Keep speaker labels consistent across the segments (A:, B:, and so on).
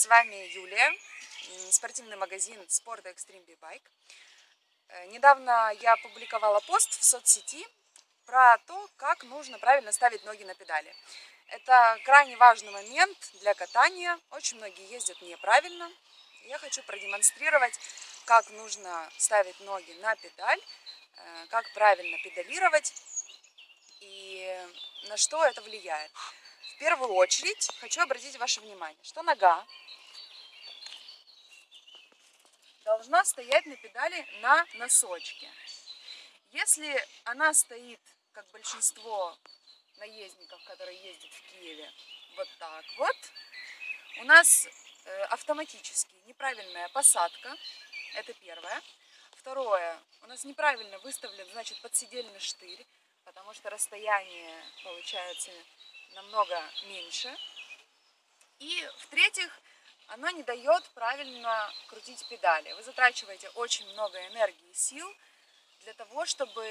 A: С вами Юлия, спортивный магазин Спорта Extreme B-Bike. Недавно я опубликовала пост в соцсети про то, как нужно правильно ставить ноги на педали. Это крайне важный момент для катания. Очень многие ездят неправильно. Я хочу продемонстрировать, как нужно ставить ноги на педаль, э, как правильно педалировать и на что это влияет. Первую очередь хочу обратить ваше внимание, что нога должна стоять на педали на носочке. Если она стоит, как большинство наездников, которые ездят в Киеве, вот так вот, у нас э, автоматически неправильная посадка, это первое. Второе, у нас неправильно выставлен, значит, подседельный штырь, потому что расстояние получается намного меньше. И в-третьих, оно не дает правильно крутить педали. Вы затрачиваете очень много энергии и сил для того, чтобы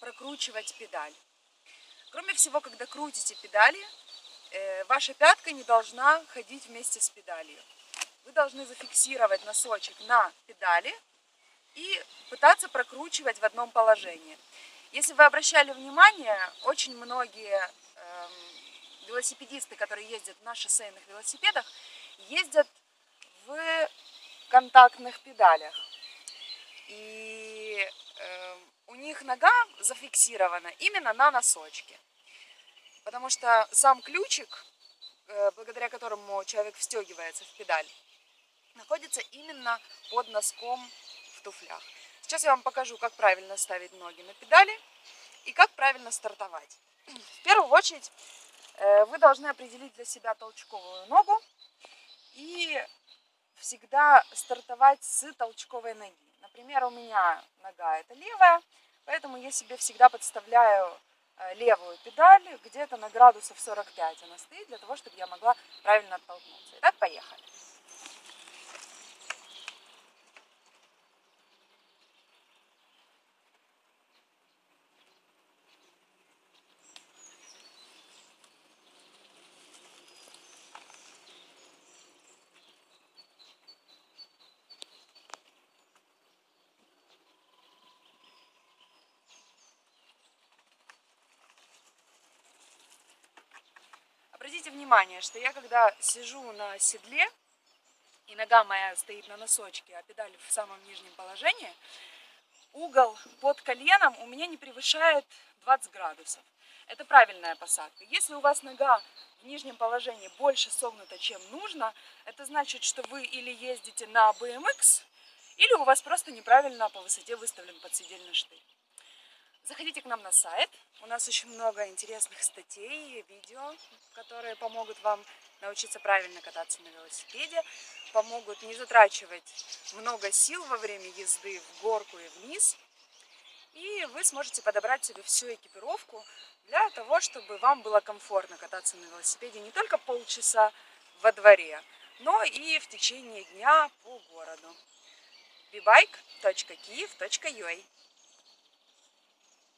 A: прокручивать педаль. Кроме всего, когда крутите педали, э, ваша пятка не должна ходить вместе с педалью. Вы должны зафиксировать носочек на педали и пытаться прокручивать в одном положении. Если вы обращали внимание, очень многие велосипедисты, которые ездят на шоссейных велосипедах, ездят в контактных педалях. И э, у них нога зафиксирована именно на носочке. Потому что сам ключик, э, благодаря которому человек встегивается в педаль, находится именно под носком в туфлях. Сейчас я вам покажу, как правильно ставить ноги на педали и как правильно стартовать. В первую очередь вы должны определить для себя толчковую ногу и всегда стартовать с толчковой ноги. Например, у меня нога это левая, поэтому я себе всегда подставляю э, левую педаль, где-то на градусов 45 она стоит, для того, чтобы я могла правильно оттолкнуться. Итак, поехали. Внимание, что я когда сижу на седле, и нога моя стоит на носочке, а педаль в самом нижнем положении, угол под коленом у меня не превышает 20 градусов. Это правильная посадка. Если у вас нога в нижнем положении больше согнута, чем нужно, это значит, что вы или ездите на BMX, или у вас просто неправильно по высоте выставлен подседельный штырь. Заходите к нам на сайт. У нас очень много интересных статей, видео, которые помогут вам научиться правильно кататься на велосипеде, помогут не затрачивать много сил во время езды в горку и вниз. И вы сможете подобрать себе всю экипировку для того, чтобы вам было комфортно кататься на велосипеде не только полчаса во дворе, но и в течение дня по городу. bibike.kiev.ua